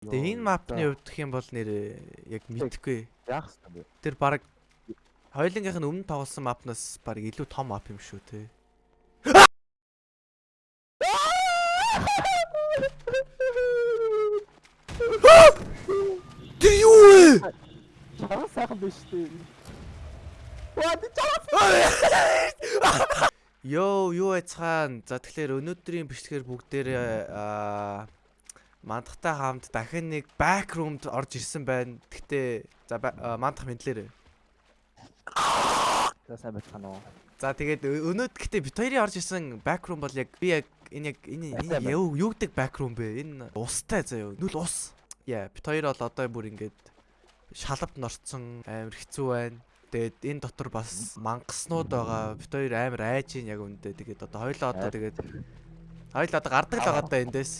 Тэгээ энэ мапны хувьд гэх юм бол нэр яг мэдхгүй. яах вэ? Тэр баг хоёулынгийнх нь өмнө тоглосон мапнаас баг илүү том мап юм шүү те. Тэр юу вэ? Чараа сайхан биш үү? Йоо, юу айцхан. За тэгэхээр өнөөдрийн бичлэгээр бүгдээрээ аа мандахтай хамт дахин нэг back room-д орж ирсэн байна. Гэхдээ за мандах мэдлээрээ. За сайн байцгаана уу? За тэгээд ө- өнөөдөр гэхдээ бит хоёрын орж ирсэн back room бол яг би яг энэ яг энэ юу юу гэдэг back room бэ? Энэ устай заяа. Нүл ус. Яа, бит хоёр бол одоо бүр ингээд шалавд норцсон амар хэцүү байна. Тэгээд энэ дотор бас мангаснууд байгаа. Бит хоёр амар айж ийн яг үндэ. Тэгээд одоо хоёлоо одоо тэгээд хоёлоо одоо гардаг л байгаа даа эндээс.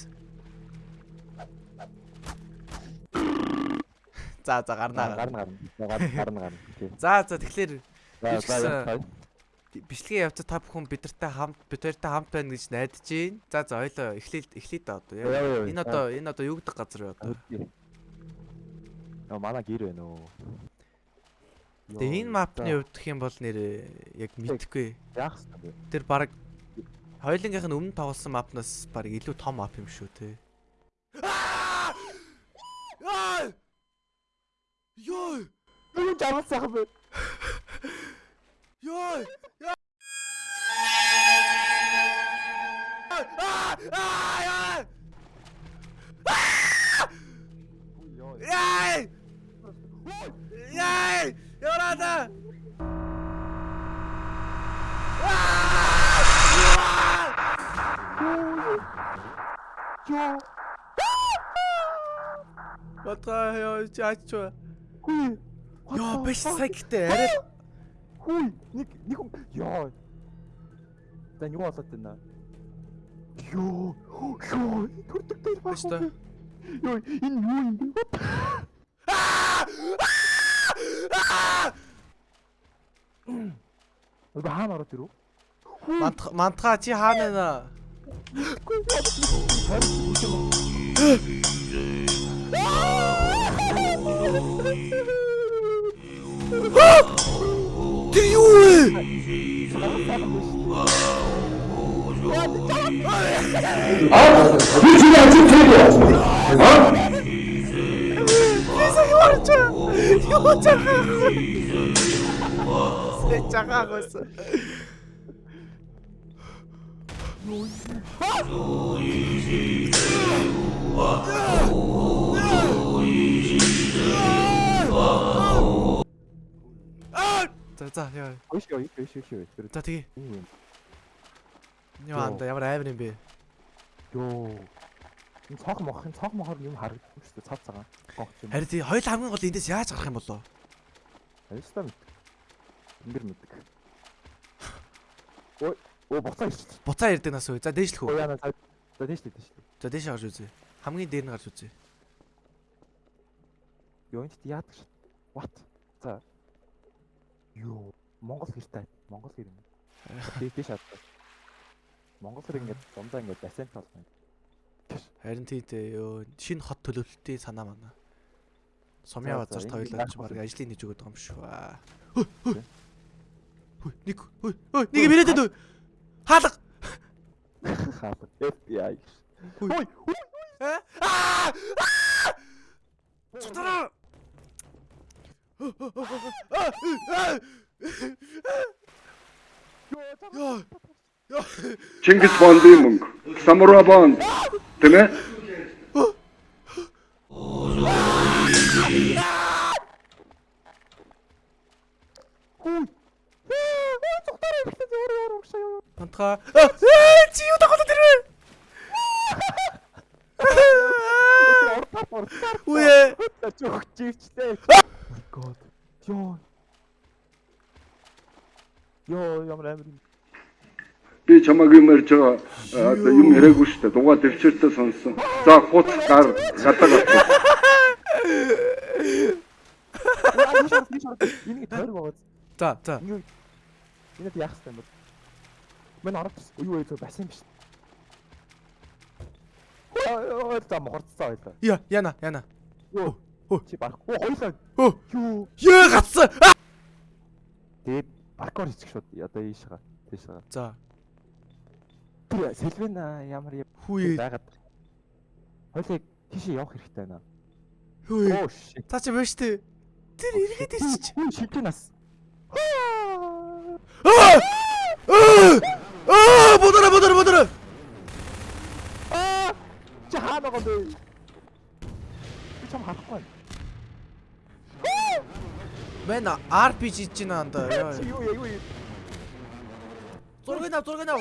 За за гарнаа. гарна гарна. Гарна гарна. За за тэгэхээр бичлэгийн явцад та бүхэн бидэртэй хамт бид хоёртой хамт байна гэж найдаж байна. За за хоёлоо эхлэе эхлэе да одоо. Яа, яа, яа. Энэ одоо энэ одоо юу гэдэг газар вэ одоо? Нөө манай гэр байна уу? Тэгээ энэ мапны хувьд гэх юм бол нэр яг мэдхгүй. яах вэ? Тэр баг хоёулынгийнх нь өмнө тоглосон мапнаас баг илүү том мап юм шүү те. Йой! Юу чараа сайхан бэ? Йой! Аа! Аа! Йоо. Яй! Яй! Яваада! Йоо. Батгаа яа чаач. Хүй. Йоо биш сагтай арай Хүй. Нэг нэг ёо. Тань юу болоод байна? Ёо. Ёо. Төрдөг дээр баг. Бasta. Ёо, энэ юу юм бэ? Өө хаана ороод ирв? мантха мантха чи хаана нэ? Тэр юу вэ? Би чинь ажил хийлээ. Аа? Юу чахаа. Сэ чахаагаас. Аа! За за яа. Ой ёо, ёо, ёо, ёо. Тэр За тэгээ. юу юм? Яа анда ямар амар юм бэ? Ёо. Энэ цог мох, энэ цог мохор юм харагдсан шүү дээ. Цав цагаан. Харин тий хоёул хамгийн гол эндээс яаж гарах юм болоо? Аялстаа мэд. Ингэр мэддэг. Ой, оо буцаа ирчихсэн. Буцаа ярддаг нас уу? За дээшлэх үү? За тийш дээ, тийш дээ. За дээш гарч үзье. Хамгийн дээр нь гарч үзье. Ёо энэ яадаг шат. What? За. Ёо, Монгол гэртэй. Монгол гэр юм. Тий, тийш хаад. Монгол гэр ингээд дундаа ингээд бассейн толгой. Харин тий дээ ёо шинэ хот төлөвлөлтийн санаа мана. Сумья За, за, базарт энэ хоёулаа яах ч баг ажлын нэг өгöd байгаа юм шүү. Хөөе нэг хөөе хөөе нэг мөрөөдөд үү? Хаалга. Хаалга. FBI. Ой, ой. Аа! Чутараа. Чингис Бондын мөнгө. Самура Бонд. Тэ мэ? Антха. Аа, чи юу тахад тэр вэ? Ортар ортар. Үе. Чивчтэй. Oh my god. Ёо. Ёо, ямар амар юм. Би чамаг юм ярьж байгаа одоо юм яриаггүй шүү дээ. Дугаа төвчөртөө сонссон. За хут гар гадаг биш. Энийг тойр байгаа. За, за. Энэд яах вэ юм бол? Мэн ороод. Юу вэ? Бассейн биш. Оо за мохорцсон байлаа. Я, яна, яна. Юу? Чи. Оо хоёлаа. Юу? Яа гацсан. Тэгээд паркор хийчих шууд. Одоо ийш байгаа. Тийш байгаа. За. Тэр Сэлвэн ямар юм Хүүе. байгаад. Хоёлыг тийшээ явах хэрэгтэй байна. Shit. Та чи биш үү? Тэр эргээд ирчих. Хүү шилжээ нас. Аа! Аа! Бодора, бодора, бодора. Аа! Чи хаана байгаа бэ? Би чам харахгүй байна. Мэн RPG чинь анда. Зургийг ав, зургийг ав.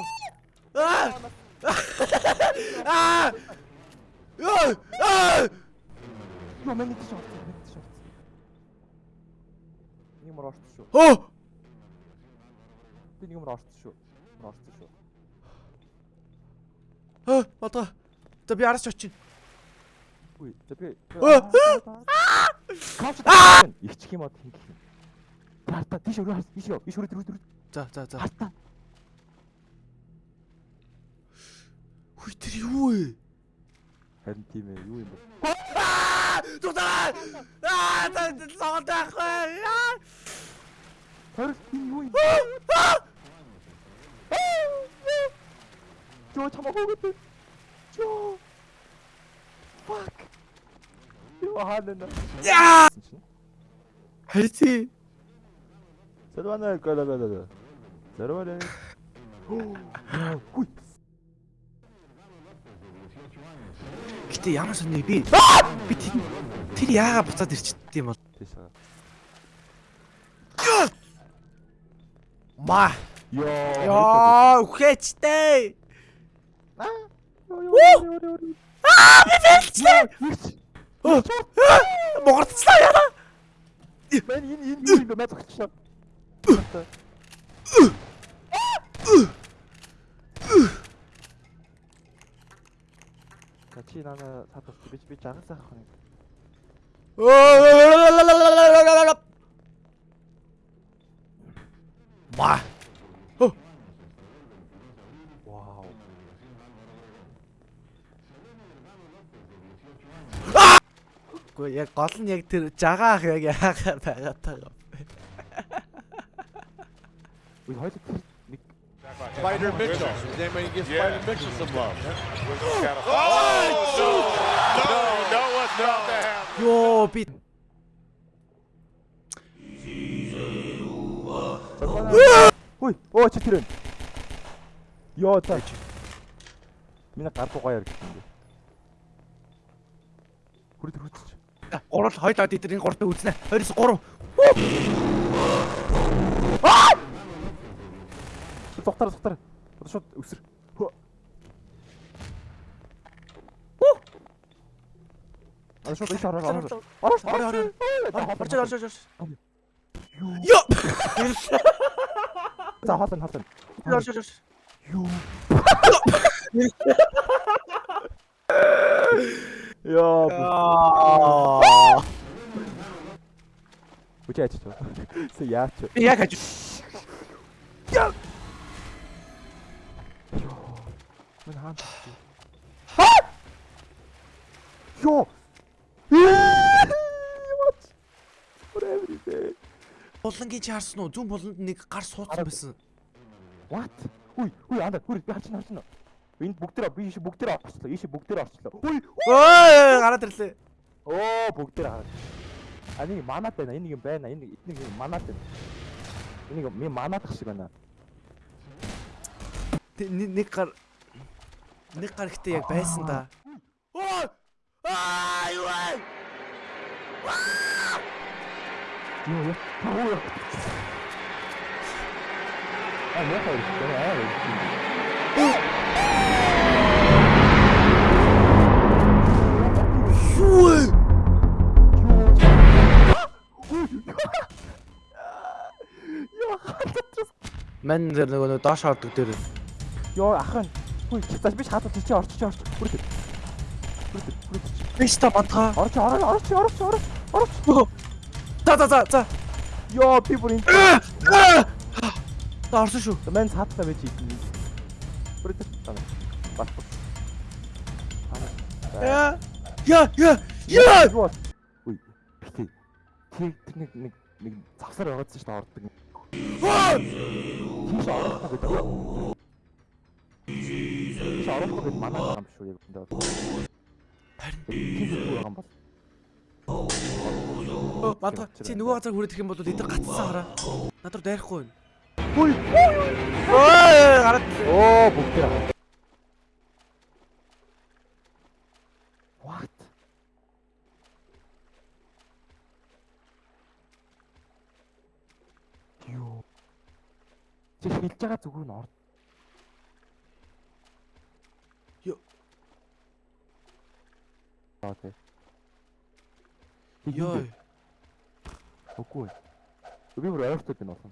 Аа! Аа! Яа! Аа! Юу мэн тийш авах. Мэн авах. Нэг мөр орсон шүү. Оо! Би мөр орсон шүү. Орсон шүү. Аа, бодоо. За би араас ч очив. Үгүй. За би Өө! Кауч таа. Ичх юм уу хин гэх юм. Тарта тийш өрөө харс. Ийш ёо. Ийш өрөө өрөө. За, за, за. Харта. Хүй тэр юу вэ? Харин тийм ээ. Юу юм бэ? Аа! Тутаа! Аа, та согон таахгүй. Аа! Тэр энэ юу юм? Жоо чамаа хөөгд. Жоо. Fuck. Юу хаана? Яа! Хайти. Сэрвана галагалаа. Сэрвана. Хүй. Гэтэ ямар сони би би тэр яагаад буцаад ирчихдээ юм бол Тийш байгаа. ма Йоо. яа үхээчтэй Аа би фэлцлээ. могорцлаа яа Мен энэ энэ юм бэ? Мэд зогчлоо. Чи нана сатас би би жагаас авах юм. ма Вау. Гэхдээ яг гол нь яг тэр жагаах яг яагаад байгаа таа. Үгүй тэр нэг Spider Mitchell. Does anybody give Spider Mitchell some love? Oh, no, no, what's not to happen? Йоо би Хүй, оо чи тэр вэ? Йоо та. Миний гар юм бэ. Хүрээ тэр хүрч. гурал хойлоо дитэр энэ гуртаа үзнэ. 23. Зогтар зогтар. Одоо шууд өсөр. Хөө. Аа шууд их ороо ороо. Ороо Ороо, ороо. ороо. Орж орж орж. Йоо. За хаална хаална. Орж орж орж. Юу. Яа. Аа. Үгүй яач хаан. Ха! Йоо. What? Whatever it is. Булангийн чи харсан уу? Зүүн буланд нэг гар суудсан байсан. What? Үгүй, үгүй анда, үгүй би харчин харчин. Энд бүгдээр би ийш бүгдээр орчлоо. Ийш бүгдээр орчлоо. Үгүй. Ой, гараад ирлээ. Оо, бүгдээр хараа. А нэг манад байна. Энэ нэг юм байна. Энэ нэг нэг манад байна. Энэ нэг ми манадах шиг байна. Тэ- Нэг нэг гар нэг гар ихтэй яг байсан да. Ой! Аа, юу вэ? Юу яа? Юу яа? А яа хаа. Аа. Юу вэ? Яа. Мэн дээр нөгөө нөгөө доош ордог дээр. Йоо ахын. Хүй, цааш би хатаа чи орчих орчих. Хүрээ. Хүрээ. Хүрээ. Биш та бантгаа. Орч орч орч орч орч орч. За за за за. Йоо би бүр энэ За орсон шүү. мен цаатаа байж идэв. Хүрээ. Бас. Яа. Яа, яа. Яа. Үй. Битээ. Тэр нэг нэг нэг завсар байгаадсан шүү дээ ордог. Тийш орохгүй гэдэг. Орохгүй гэдэг манай юм шүү яг энэ. Харин Тийм байгаа юм бол. Бата чи нөгөө газар хүрэх юм бол эдгээр гацсан хараа. Над руу дайрахгүй байна. Үй. Ой, гараад. Оо бүгд тэр. What? Юу? Чи хэлж байгаа зүгээр нь орд. Юу? Аа тий. Йой. Үгүй. Би бүр ойртод байна болсон.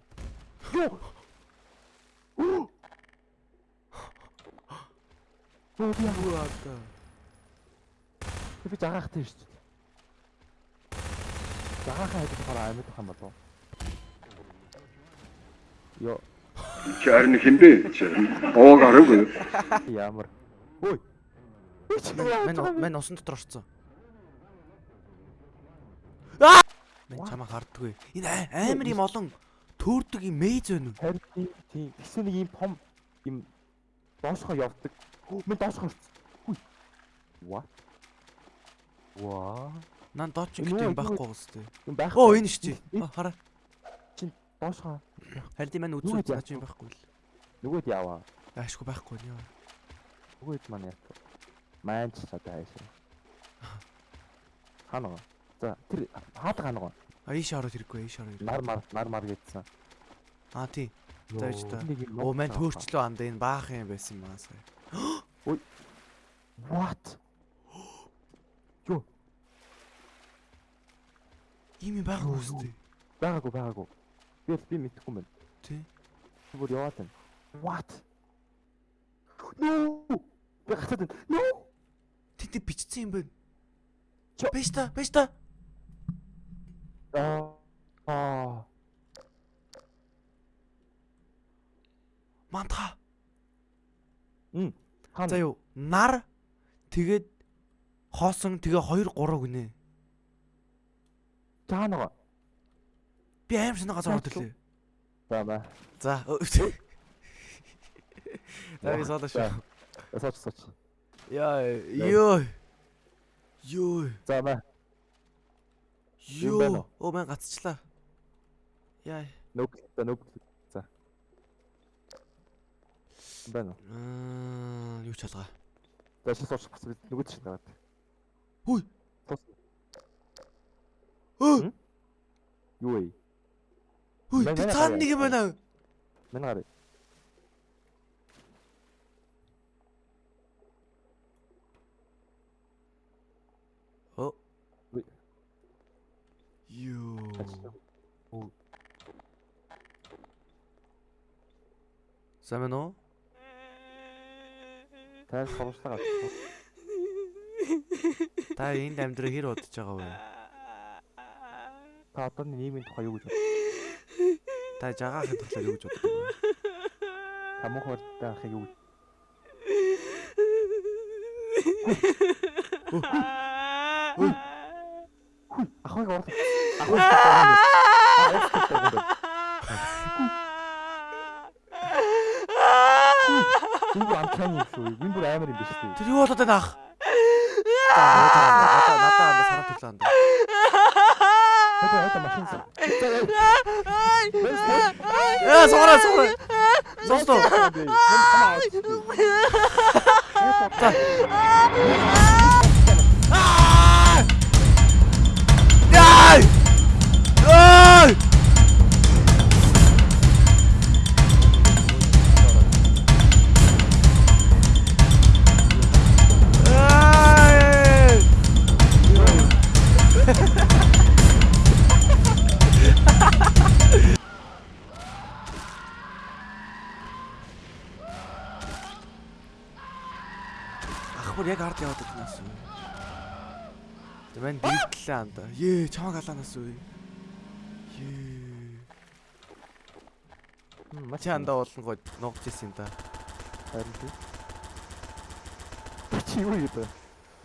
Юу? Оо би яг Юу аа. би жагахтай шүү дээ. Жагахаа hedэх хараа амьд юм болов. Йоо Чи харин хинбэ? Овоог аргагүй. ямар. Ой. Мэн мэн усан дотор орцсон. Аа! Мэн чамаа харддаггүй. Энэ амар юм олон төөрдөг юм мейз байна уу? Харин тийм. Тэгсэн нэг юм том юм доошхоо явдаг. Мен доошхоо орсон. Үй. What? Ваа. Нан дооч гэдэг юм байхгүй гоостэй. Оо энэ шүү Аа, Хараа. Доошхоо. Харин тийм маань Юу үзүү наач юм байхгүй л. Нөгөөд яваа. Аашгүй байхгүй нь яа. Нөгөөд маань яах вэ? Ч одоо хайшаа. Ханаа. За тэр хаад ханаа. А ийш ороод хэрэггүй ийш ороод Нар мар нар мар гэдсэн. Аа тий. За ич та. Оо мэн төөрчлөө анда энэ баах юм байсан маа сая. What? Ийм юм байгаа Юу, үстэй. Байгаагүй байгаагүй. Би би мэдэхгүй юм байна. Тий. Бүр яваад байна. What? No! Би гацаад байна. No! Тэнд бичсэн юм байна. Биш та, биш та. Аа. Мантха. Хаана? За юу, нар тэгээд хоосон тэгээ 2 3 гинэ. Таанаа. Би аим шинэ газар ирлээ. За ба. За. За би содож шүү. Сууч сууч. Яа, ёо. Ёо. За ба. Ёо. Оо мэн гацчлаа. Яа. Нүг нүг. За. Бэнэ. Аа, юу ч алгаа. За чи сууч бас нүгэд чинь даваад. Хүй. Тус. Өө, Юу вэ? хүй, цаана нэг юм байна. Мэн гараа. Оо. Үй. Ёо. Сайн байна уу? Тайс хавшлага. Та энд амьдраа хэр бодож байгаа вэ? Та одоо нийгмийн тухай юу гэж бод? Та жагаахын тухай юу гэж боддог вэ? Тамуу хурдтай ахыг юу? Ахыг орох. Би амтхан юм шүү. Би бүр амар юм биш үү? Тэр юу болоод байна ах? Надаа надаа надаа сараа төрлөө анда. Хэдэ хэдэ машин. Яа, суураа, суураа. Сонстоо. Яй! Дийтлээ анда. Ее, чамаг алаанаас үү. Ее. Чи анда болонгой нуугч ирсэн да. Харин тий. Чи юу гэдэг вэ?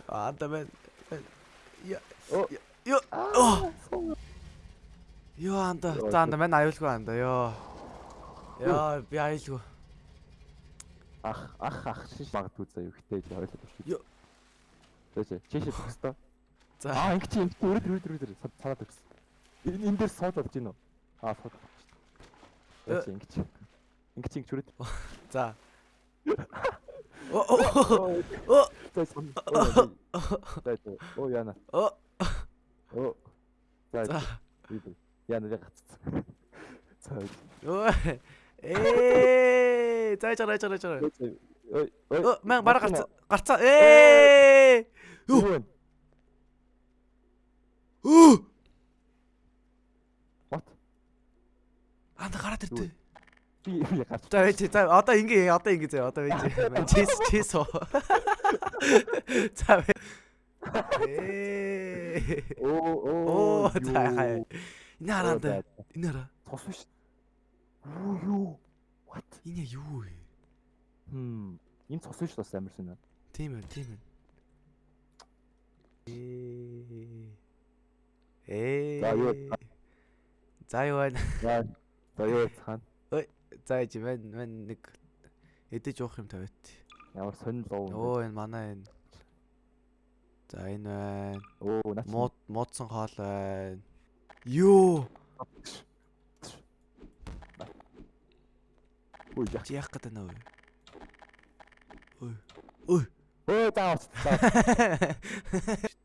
Анда мен. Я. Ё. Ёо анда. За анда мен аюулгүй анда. Ёо. Яа би аюулгүй. Ах ах ах шиш магадгүй заа юу хтэй л ойлгож байна. Ё. Тэжээ чишээ төгсдөө. За. Аа ингэ чи өрөд өрөд өрөд цаад төгс. Энэ энэ дээр сууд болж гин үү? Аа сууд. Э. Тэжээ ингэ чи. Ингэ чи ингэ ч өрөд. За. Оо оо. Оо. Оо яна. Оо. Оо. За. Яна яг гацсан. За. Өө. Ээ. За чараа чараа чараа. Ой ой. Мэн бараа гарцаа. Гарцаа. Ээ. Юу вэ? Өө. What? Анда гараад ирдэ. Би би гарч. За вэж за одоо ингээ одоо ингээ зөө одоо вэж. Чис чис оо. За. Ээ. Оо Оо за хай. Энэ хараад энэ хараа. Тус биш. Юу юу? What? Энэ юу вэ? Хм. Энэ цус биш бас амар шинэ. Тийм ээ, тийм ээ. Ээ. Ээ. За, юу? За юу байна? За. За юу цаана. За ээж мен мен нэг эдэж уух юм тавиад. Ямар сонир лов. Оо энэ манай энэ. За энэ байна. Оо наач. Мууд муудсан хоол байна. Юу? Ой яах. Гэдэг вэ? Ой. Ой. Ой заа.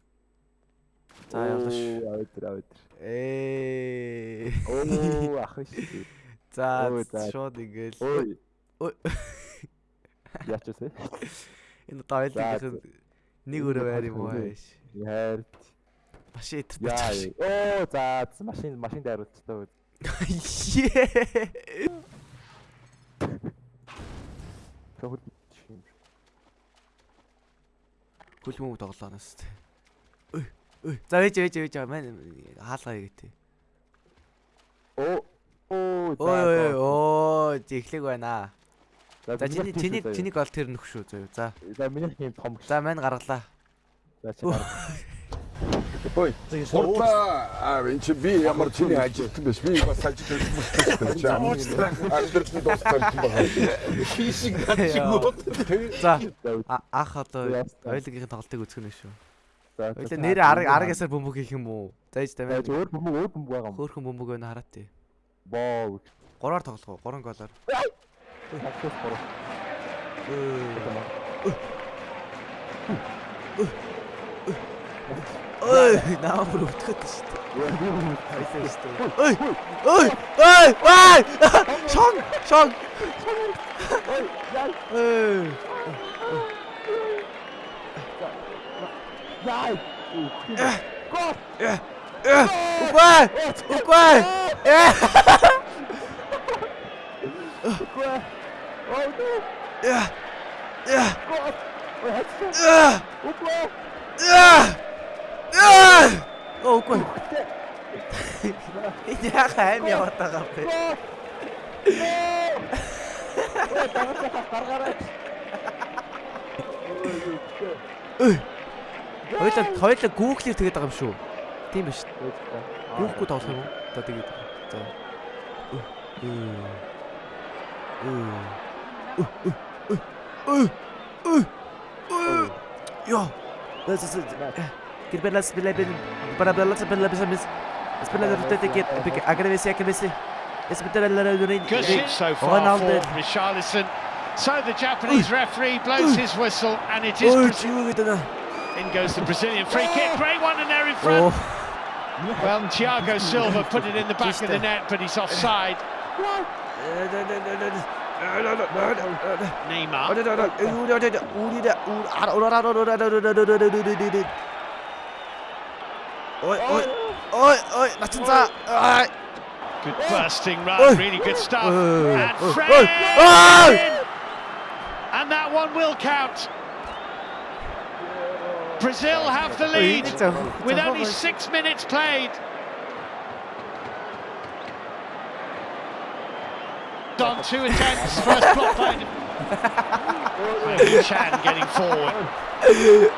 За явлаа ш. Авитэр авитэр. Ээ. Оо ах шүү. За шууд ингээл. Ой. Ой. Яачаас вэ? Энэ дойлгийнх За, нэг өрөө байр юм уу хааш. Яар. Машин итэр. Яа. Оо за машин машин дайруулчихтаа. Ее. Хөл Хөл мөнгө тоглоо нас тээ. Ой. Ой. За вэж вэж вэж маань хаалгаа гэдэг. Оо. Оо. Ой ой оо жиглэг байна. За За чиний чиний чиний гол тэр нөх шүү зөө. За. За миний юм том. За маань гаргалаа. За чи. Ой. Суртаа аа энэ чи би ямар чиний ажилтан биш. Би бас ажилтан биш. Нь дууссан байгаа. Хийшиг гадшиг. За За. а- ах одоо Яастаа. ойлгийн тоглолтыг үзэх нь шүү. За. Ойлоо нэрээ арга аргасаар бөмбөг хийх юм уу? За ээж чи өөр бөмбөг өөр бөмбөг байгаа юм. Хөөхөн бөмбөг байна хараа тий. Боо. Гураар тоглох уу? Гурван голоор. Хатас бороо. Ой, шүү дээ. Хайсаа шүү дээ. Ой. Ой! Ой! Ой! Шон! Шон! Ой! Яа. Гол. Угай! Угай! Э! Гол. Оо нэ. Э! Э! Гол. Ой хатас. Э! Үгүй. Э! Э! Угай! Энэ яах аим яваад байгаа юм бэ? Ой тагсаа гаргаарай. Хоёлаа хоёлаа гүүглэр тэгээд байгаа юм шүү. Тийм биш. Гүүхгүй тоглох юм уу? За тэгээд. За. Йоо. This is Gir belas bela bel para belas bela belas. Espera de rutete que agradece agradece. Espera la la Good shit so far Ronaldo. for Richarlison. So the Japanese referee blows his whistle, and it is In goes the Brazilian free kick. Great one, and they're in front. Oh. Well, Thiago Silva put it in the back Just of the net, but he's offside. Neymar. Oi, oi, oi, oi, nothing that. Good bursting run, really good stuff. And Fred! And that one will count. Brazil have the lead with only six minutes played. On two attempts, first block by Chan getting forward. Great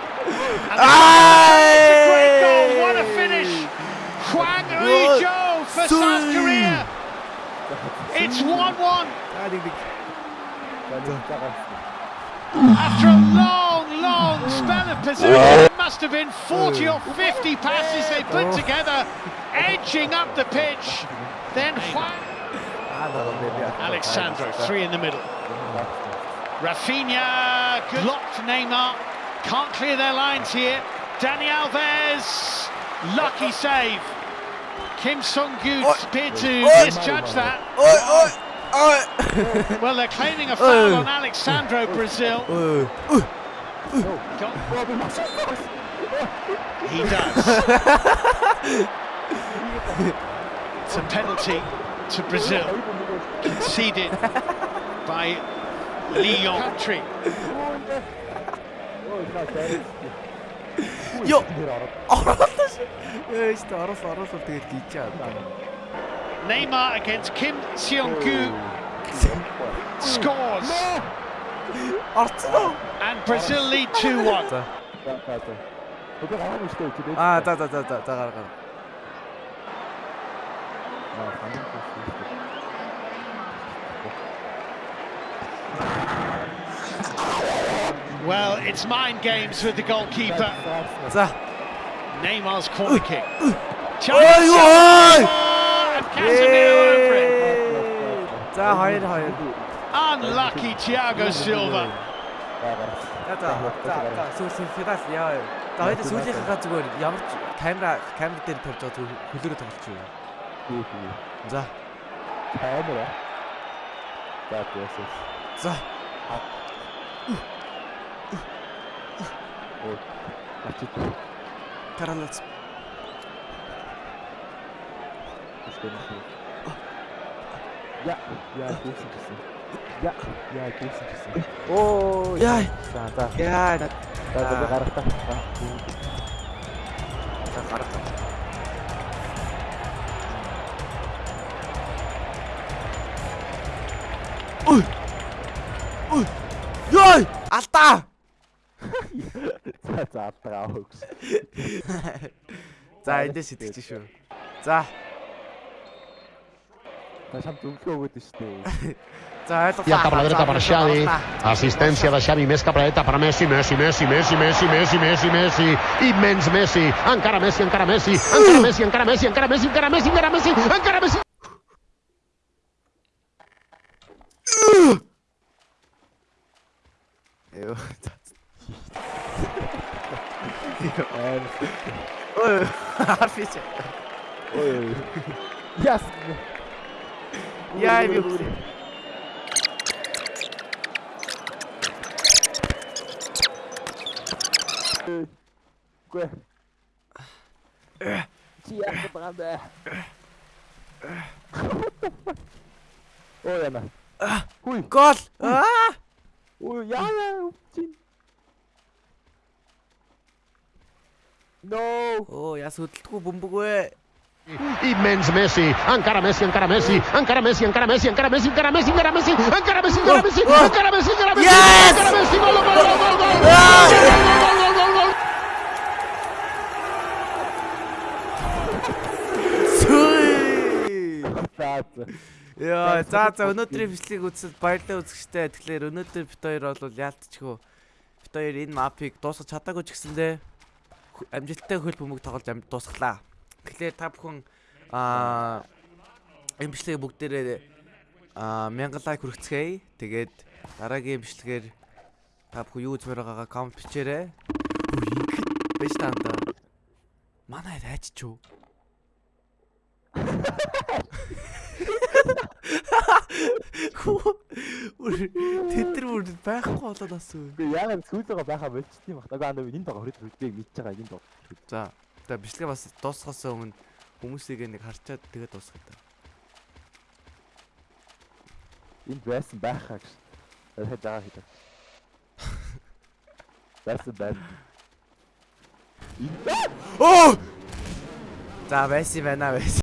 goal, what a finish! Huang Rizhou for South Korea. It's 1-1 after a long, long spell of possession, it must have been 40 or 50 passes they put together, edging up the pitch, then... Alexandro, three in the middle. Rafinha, blocked Neymar, can't clear their lines here. Dani Alves, lucky save. Kim Sung-gu appeared to misjudge that. Oh. well, they're claiming a foul on Alexandro Brazil. he does. it's a penalty to Brazil, conceded by Leon Patrick. Йоо. Оролцоо. Ээ, ч та оролцоо оролцоо тэгээд гीच чад. Neymar against Kim Seong-gu scores, Орцсон уу? and Brazil lead 2-1. За. За за за. Өдөр гарах нь шүү дээ. Аа за за за за за гар гар. Аа санаа шүү дээ. Well, it's mind games with the goalkeeper. За. Neymar's corner kick. Ой Chance За 2 2. Unlucky Thiago Silva. За за за сүүлийн финал яа. За хоёул сүүлийнхээ зүгээр ямар ч камера камер дээр тавьж байгаа хөлөөрөө тоглож тий. За. Камера. За тийээс. За. Ой. Ачид. Каралац. Тэсгэн. Я, я гүйсэн гэсэн. Я, я гүйсэн гэсэн. Оо, Яа. За, за. Яа. За, за гарахтаа. За гарах. Ой. Ой. Яй! Алдаа. За, за, алдгаа хөөс. За эндээс итгэж шүү. За. Та шам зөвлөгөө өгөөд нь шүү дээ. За ойлголоо. Pianta para la derecha para Xavi. Asistencia de Xavi, Mesca para la derecha para Messi, Messi, Messi, Messi, Messi, Messi, Messi, Messi. Immens Messi. Encara Messi, encara Messi. Encara Messi, encara Messi, encara Messi, encara Messi, encara Messi, encara Messi. Ёо. Аа, Ой. Арфич. ой. Гүй. Чи яах вэ баа? Ой яна. Хүй. Гол. Аа! Ой яа. No. Оо яс хөдөлтгүй бөмбөгөө. Immens Messi. Encara Messi, encara Messi. Encara Messi, encara Messi, encara Messi, encara Messi, encara Messi. Encara Messi, encara Messi. Encara Messi, encara Messi. Encara Messi. Gol, gol, gol, gol, за. Яа, за за өнөөдрийн бичлэгийг үзсэд баярлалаа үзэгчтэй. Тэгэхээр өнөөдөр бит хоёр бол яалтчгүй. Бит хоёр энэ мапыг дуусгах чадаагүй ч гэсэндээ амжилттай хөл бөмбөг тоглож дуусглаа. Тэгэхээр та бүхэн аа бичлэгийг бүгдээрээ аа 1000 лайк хүргэцгээе. Тэгээд дараагийн бичлэгээр та бүхэн юу үзмээр байгаагаа коммент бичээрэй. Байж таанда. Манай хайч чуу. Тэд нар бүр байхгүй болоод үү. Гүй яагаад сүүлэгээ байхаа болчихсон юм. Нөгөө андаа энэ тоглох хэрэг би мэдж байгаа энэ тоглох. За. Тэгээ бичлэгээ бас дуусгахаас өмнө хүмүүсийг нэг харчаад тэгээд дуусгах та. Энд байсан байхаа гэж. Тэгэхээр жагаа хийдэг. Байсан байна. Оо! За байсан байна байсан.